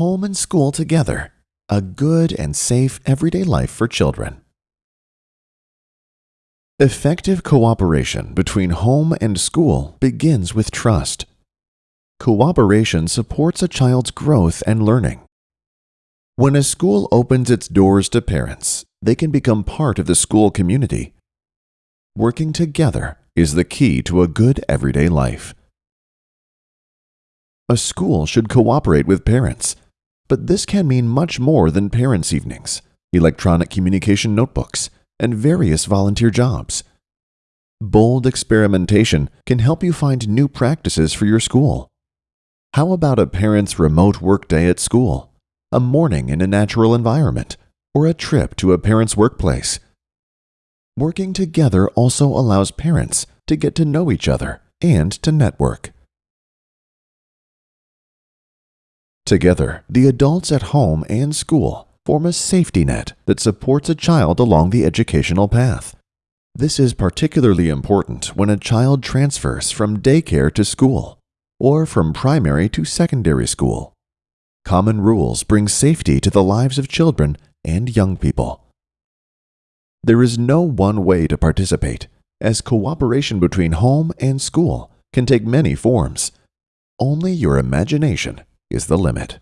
home and school together, a good and safe everyday life for children. Effective cooperation between home and school begins with trust. Cooperation supports a child's growth and learning. When a school opens its doors to parents, they can become part of the school community. Working together is the key to a good everyday life. A school should cooperate with parents, but this can mean much more than parents' evenings, electronic communication notebooks, and various volunteer jobs. Bold experimentation can help you find new practices for your school. How about a parent's remote workday at school, a morning in a natural environment, or a trip to a parent's workplace? Working together also allows parents to get to know each other and to network. Together, the adults at home and school form a safety net that supports a child along the educational path. This is particularly important when a child transfers from daycare to school or from primary to secondary school. Common rules bring safety to the lives of children and young people. There is no one way to participate, as cooperation between home and school can take many forms. Only your imagination is the limit.